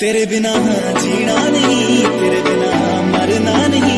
ਤੇਰੇ ਬਿਨਾ ਜੀਣਾ ਨਹੀਂ ਤੇਰੇ ਬਿਨਾ ਮਰਨਾ ਨਹੀਂ।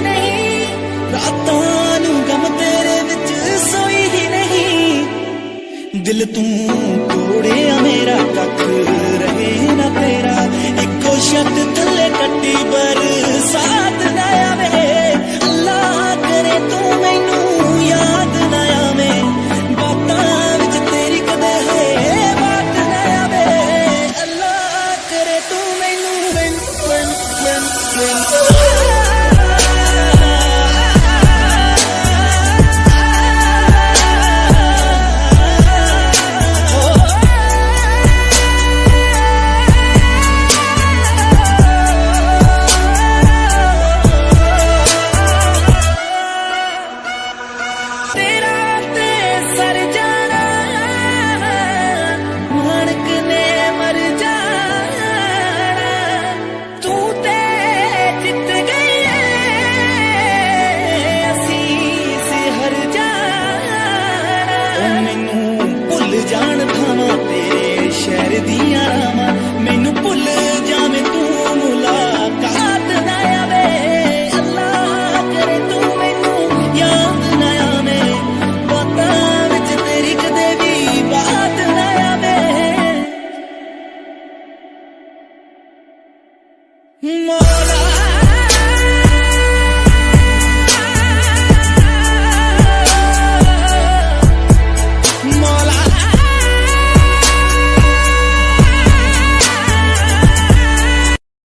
ਨਹੀਂ? ਰਾਤਾਂ ਨੂੰ ਗਮ ਤੇਰੇ ਵਿੱਚ ਸੋਈ ਹੀ ਨਹੀਂ। ਦਿਲ ਤੂੰ ਤੋੜਿਆ, ਮੇਰਾ ਕੱਖ ਰਹੇ ਨਾ